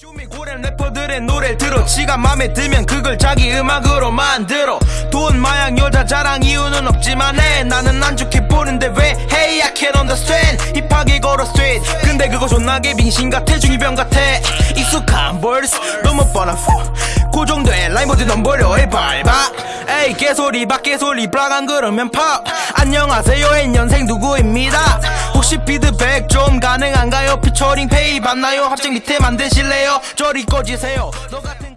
쇼미 고렘 래퍼들의 노래를 들어. 지가 맘에 들면 그걸 자기 음악으로 만들어. 돈 마약 여자 자랑 이유는 없지만 해 나는 안 좋게 보는데 왜 Hey I can't understand. 힙하게 걸어 straight. 근데 그거 존나게 빙신 같아. 중이병 같아. 익숙한 벌스 너무 뻔한 flow 고정된 라인 버려. 해 밟아. 에이 개소리 박 개소리 브라간 그러면 팝 안녕하세요. N년생 누구입니다? 혹시 피드백 좀 피처링 페이 받나요? 합작 밑에 만드실래요? 저리 꺼지세요. 너 같은